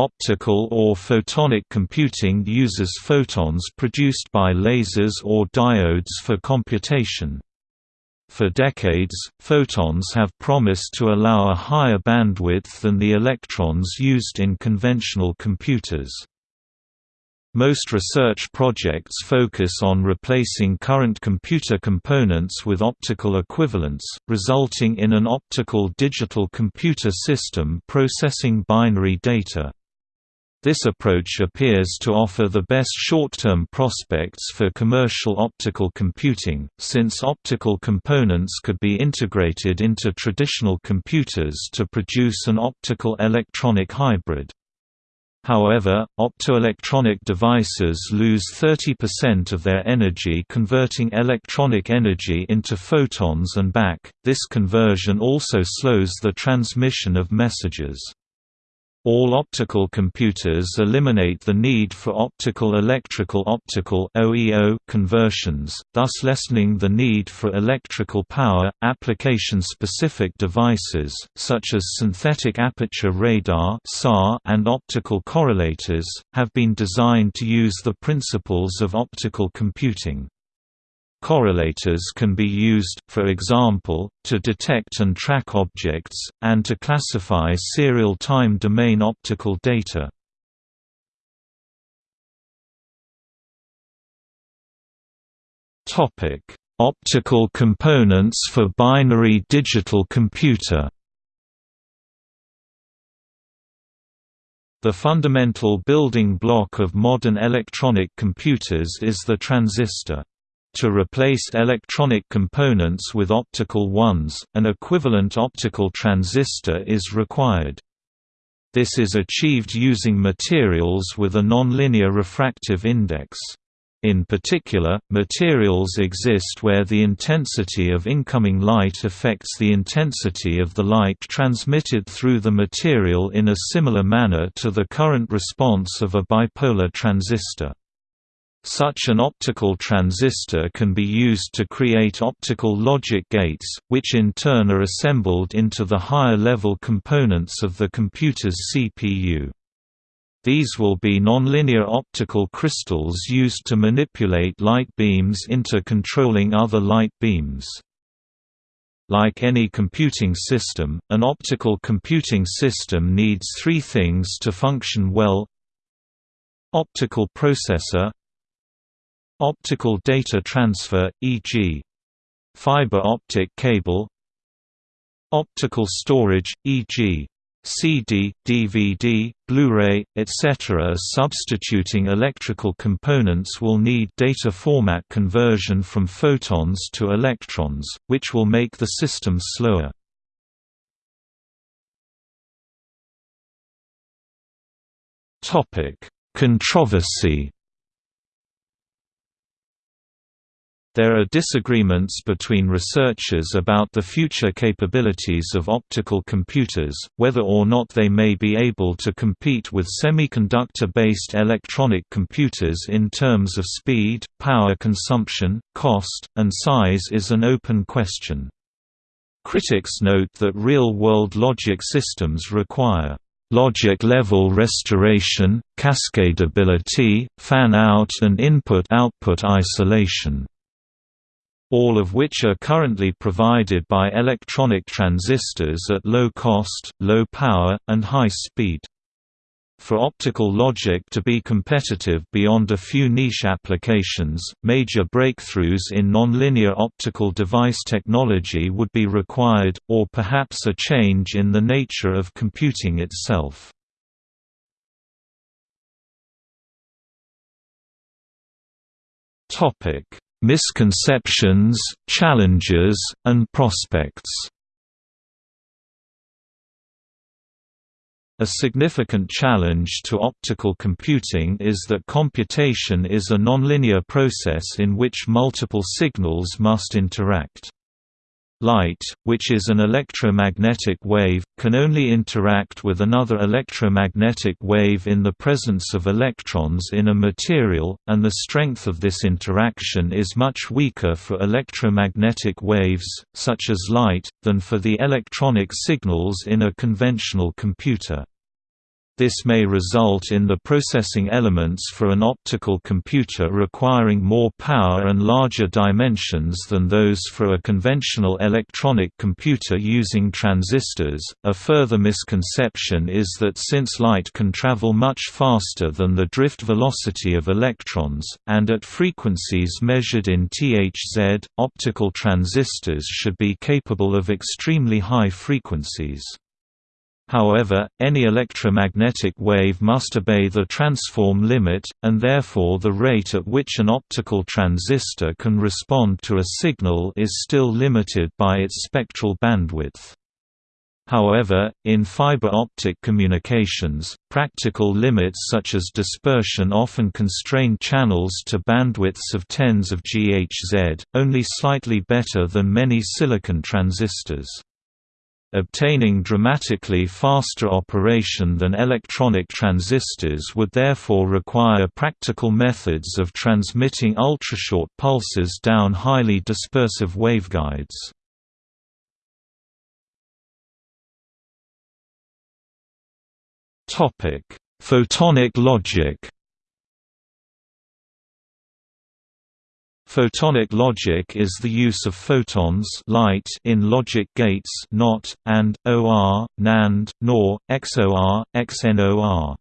Optical or photonic computing uses photons produced by lasers or diodes for computation. For decades, photons have promised to allow a higher bandwidth than the electrons used in conventional computers. Most research projects focus on replacing current computer components with optical equivalents, resulting in an optical digital computer system processing binary data. This approach appears to offer the best short-term prospects for commercial optical computing, since optical components could be integrated into traditional computers to produce an optical-electronic hybrid. However, optoelectronic devices lose 30% of their energy converting electronic energy into photons and back, this conversion also slows the transmission of messages. All optical computers eliminate the need for optical electrical optical OEO conversions, thus lessening the need for electrical power. Application-specific devices such as synthetic aperture radar and optical correlators have been designed to use the principles of optical computing. Correlators can be used, for example, to detect and track objects, and to classify serial time domain optical data. Optical components for binary digital computer The fundamental building block of modern electronic computers is the transistor. To replace electronic components with optical ones, an equivalent optical transistor is required. This is achieved using materials with a nonlinear refractive index. In particular, materials exist where the intensity of incoming light affects the intensity of the light transmitted through the material in a similar manner to the current response of a bipolar transistor. Such an optical transistor can be used to create optical logic gates, which in turn are assembled into the higher-level components of the computer's CPU. These will be nonlinear optical crystals used to manipulate light beams into controlling other light beams. Like any computing system, an optical computing system needs three things to function well Optical processor Optical data transfer, e.g. fiber optic cable Optical storage, e.g. CD, DVD, Blu-ray, etc. Substituting electrical components will need data format conversion from photons to electrons, which will make the system slower. Controversy There are disagreements between researchers about the future capabilities of optical computers, whether or not they may be able to compete with semiconductor-based electronic computers in terms of speed, power consumption, cost, and size is an open question. Critics note that real-world logic systems require logic-level restoration, cascadability, fan-out and input-output isolation all of which are currently provided by electronic transistors at low cost, low power, and high speed. For optical logic to be competitive beyond a few niche applications, major breakthroughs in nonlinear optical device technology would be required, or perhaps a change in the nature of computing itself. Misconceptions, challenges, and prospects A significant challenge to optical computing is that computation is a nonlinear process in which multiple signals must interact. Light, which is an electromagnetic wave, can only interact with another electromagnetic wave in the presence of electrons in a material, and the strength of this interaction is much weaker for electromagnetic waves, such as light, than for the electronic signals in a conventional computer. This may result in the processing elements for an optical computer requiring more power and larger dimensions than those for a conventional electronic computer using transistors. A further misconception is that since light can travel much faster than the drift velocity of electrons, and at frequencies measured in THz, optical transistors should be capable of extremely high frequencies. However, any electromagnetic wave must obey the transform limit, and therefore the rate at which an optical transistor can respond to a signal is still limited by its spectral bandwidth. However, in fiber optic communications, practical limits such as dispersion often constrain channels to bandwidths of tens of GHz, only slightly better than many silicon transistors. Obtaining dramatically faster operation than electronic transistors would therefore require practical methods of transmitting ultrashort pulses down highly dispersive waveguides. Photonic logic Photonic logic is the use of photons light in logic gates NOT, and, OR, NAND, NOR, XOR, XNOR.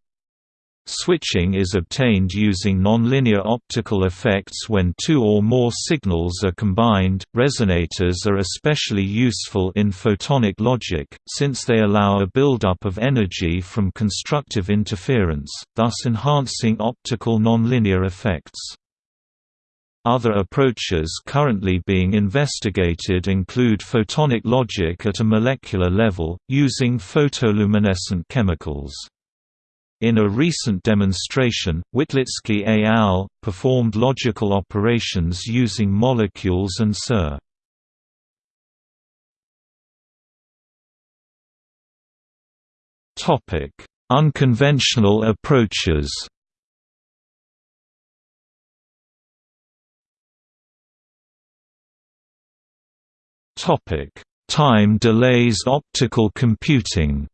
Switching is obtained using nonlinear optical effects when two or more signals are combined. Resonators are especially useful in photonic logic, since they allow a buildup of energy from constructive interference, thus enhancing optical nonlinear effects. Other approaches currently being investigated include photonic logic at a molecular level, using photoluminescent chemicals. In a recent demonstration, Witlicki et al. performed logical operations using molecules and SERS. Unconventional approaches Topic: Time delays optical computing.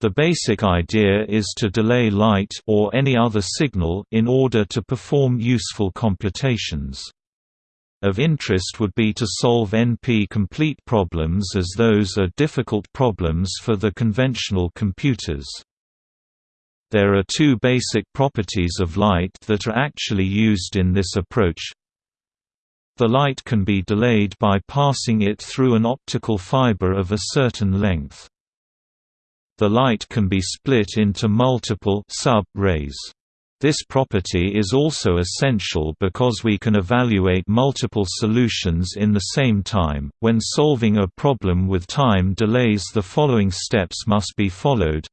The basic idea is to delay light or any other signal in order to perform useful computations. Of interest would be to solve NP-complete problems as those are difficult problems for the conventional computers. There are two basic properties of light that are actually used in this approach. The light can be delayed by passing it through an optical fiber of a certain length. The light can be split into multiple sub-rays. This property is also essential because we can evaluate multiple solutions in the same time. When solving a problem with time delays, the following steps must be followed.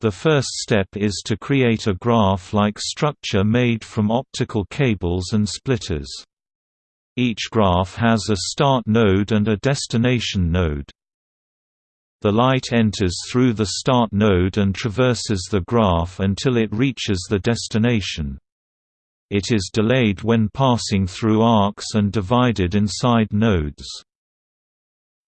The first step is to create a graph-like structure made from optical cables and splitters. Each graph has a start node and a destination node. The light enters through the start node and traverses the graph until it reaches the destination. It is delayed when passing through arcs and divided inside nodes.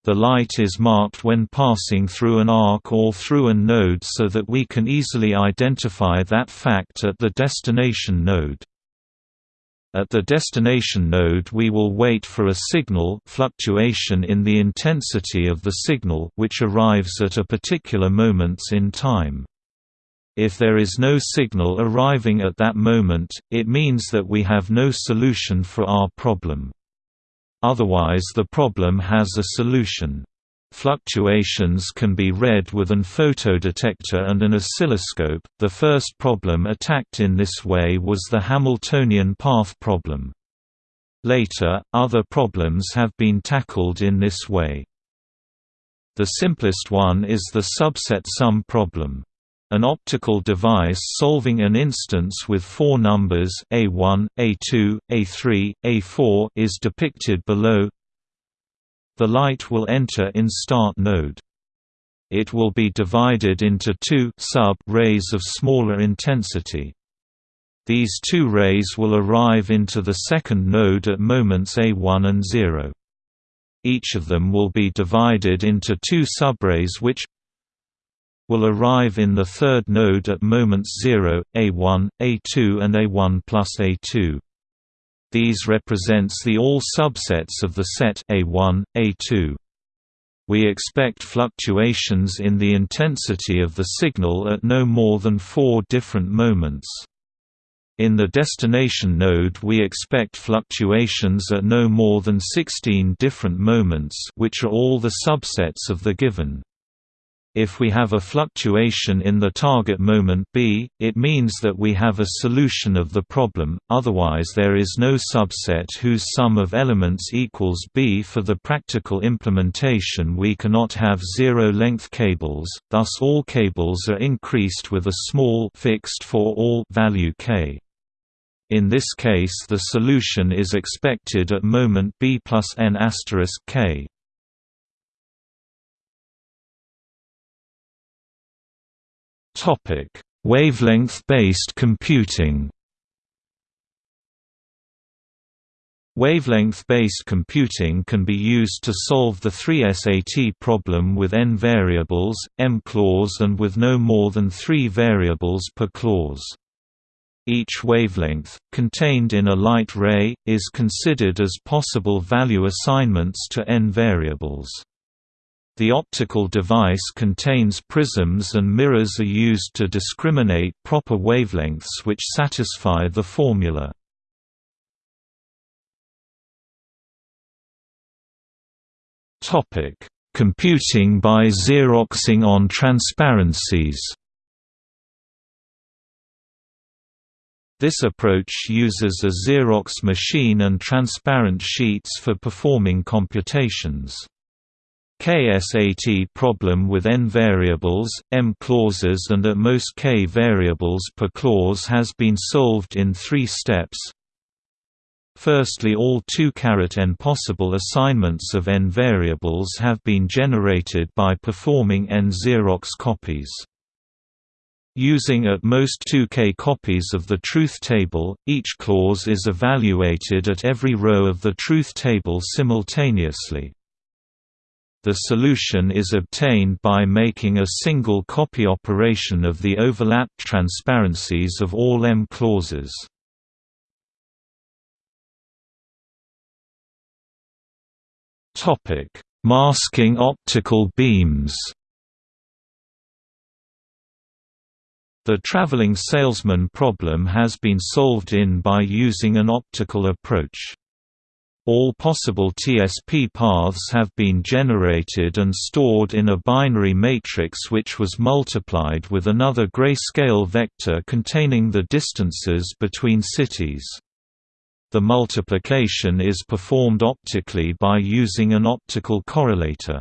The light is marked when passing through an arc or through a node so that we can easily identify that fact at the destination node. At the destination node we will wait for a signal fluctuation in the intensity of the signal which arrives at a particular moments in time. If there is no signal arriving at that moment, it means that we have no solution for our problem. Otherwise the problem has a solution. Fluctuations can be read with an photodetector and an oscilloscope. The first problem attacked in this way was the Hamiltonian path problem. Later, other problems have been tackled in this way. The simplest one is the subset sum problem. An optical device solving an instance with four numbers A1, A2, A3, A4 is depicted below the light will enter in start node. It will be divided into two sub-rays of smaller intensity. These two rays will arrive into the second node at moments A1 and 0. each of them will be divided into two subrays which will arrive in the third node at moments 0, A1, A2 and A1 plus A2. These represents the all subsets of the set A1, A2. We expect fluctuations in the intensity of the signal at no more than four different moments. In the destination node we expect fluctuations at no more than 16 different moments which are all the subsets of the given. If we have a fluctuation in the target moment B, it means that we have a solution of the problem, otherwise there is no subset whose sum of elements equals B. For the practical implementation we cannot have zero-length cables, thus all cables are increased with a small fixed for all value k. In this case the solution is expected at moment b plus n Wavelength-based computing. Wavelength-based computing can be used to solve the 3SAT problem with n variables, m clause and with no more than 3 variables per clause. Each wavelength, contained in a light ray, is considered as possible value assignments to n variables. The optical device contains prisms and mirrors are used to discriminate proper wavelengths which satisfy the formula. Computing by xeroxing on transparencies This approach uses a Xerox machine and transparent sheets for performing computations. KSAT problem with n variables, m clauses and at most k variables per clause has been solved in three steps. Firstly all 2 n possible assignments of n variables have been generated by performing n Xerox copies. Using at most 2k copies of the truth table, each clause is evaluated at every row of the truth table simultaneously. The solution is obtained by making a single copy operation of the overlapped transparencies of all M clauses. Masking optical beams The traveling salesman problem has been solved in by using an optical approach. All possible TSP paths have been generated and stored in a binary matrix which was multiplied with another grayscale vector containing the distances between cities. The multiplication is performed optically by using an optical correlator.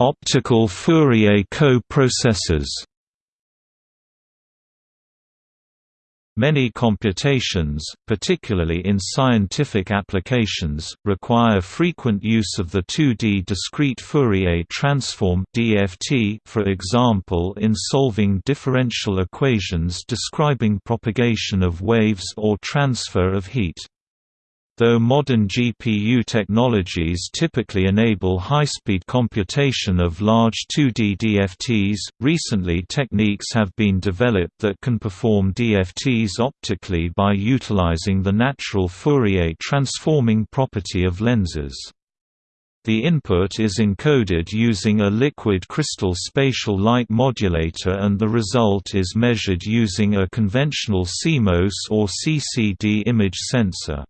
Optical Fourier co-processors Many computations, particularly in scientific applications, require frequent use of the 2D discrete Fourier transform (DFT), for example, in solving differential equations describing propagation of waves or transfer of heat. Though modern GPU technologies typically enable high-speed computation of large 2D DFTs, recently techniques have been developed that can perform DFTs optically by utilizing the natural Fourier transforming property of lenses. The input is encoded using a liquid crystal spatial light modulator and the result is measured using a conventional CMOS or CCD image sensor.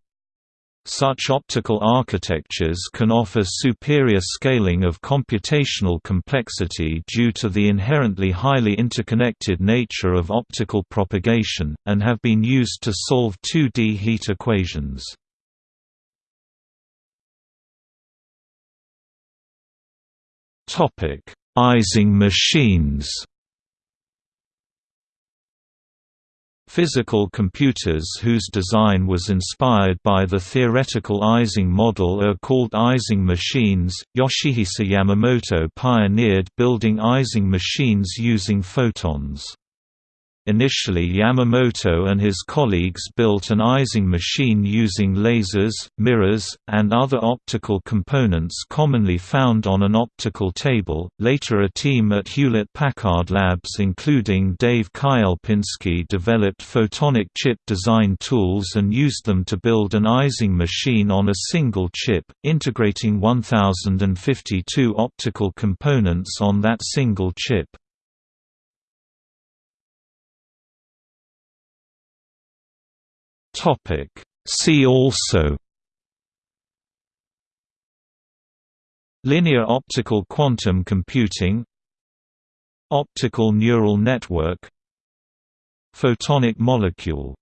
Such optical architectures can offer superior scaling of computational complexity due to the inherently highly interconnected nature of optical propagation, and have been used to solve 2D heat equations. Ising machines Physical computers whose design was inspired by the theoretical Ising model are called Ising machines. Yoshihisa Yamamoto pioneered building Ising machines using photons. Initially Yamamoto and his colleagues built an Ising machine using lasers, mirrors, and other optical components commonly found on an optical table. Later a team at Hewlett-Packard Labs including Dave Kielpinski developed photonic chip design tools and used them to build an Ising machine on a single chip, integrating 1052 optical components on that single chip. Topic. See also Linear optical quantum computing Optical neural network Photonic molecule